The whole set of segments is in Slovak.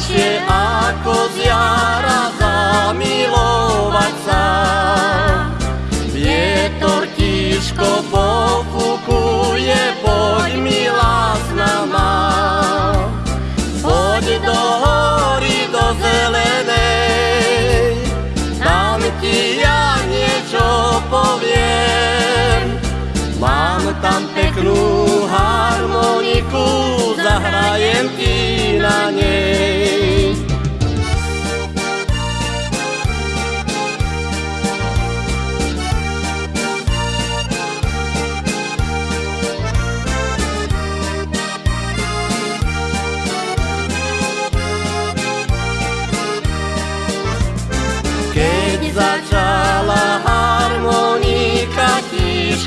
najlepšie ako z jara zamilovať sa. Vietor tiško pofukuje, poď milá s nama. Poď do hory, do zelenej, tam ti ja niečo poviem. Mám tam peknú harmoniku, zahrajem ti na nej.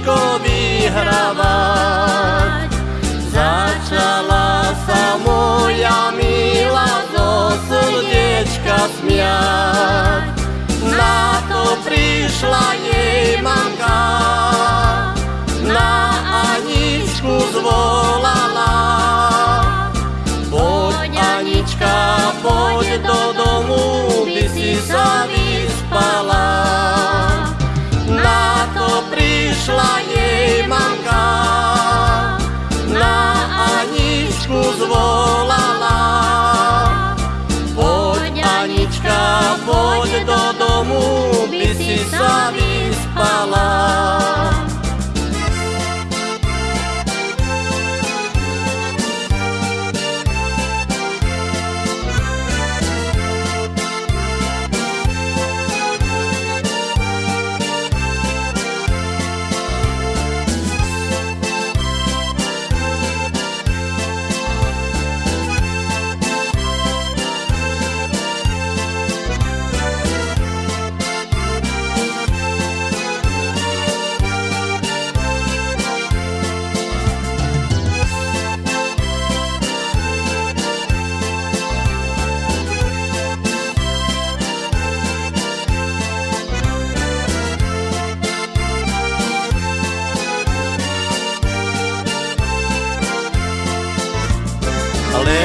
Tiško vyhrávať, začala sa moja milá zo srdiečka smiať. Na to prišla jej Anička, poď do domu, by si sa vyspala.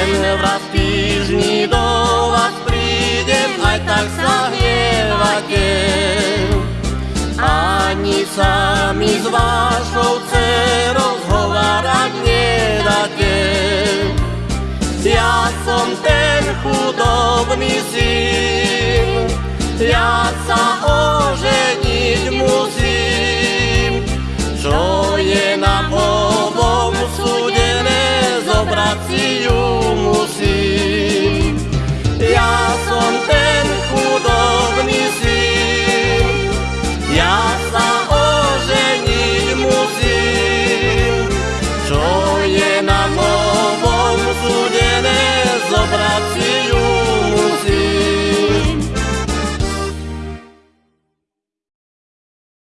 Len raz týždni do vás prídem, aj tak sa hnievate. Ani sa mi s vašou dcerou zhovárať nedáte. Ja som ten chudobný syn, ja sa oženiť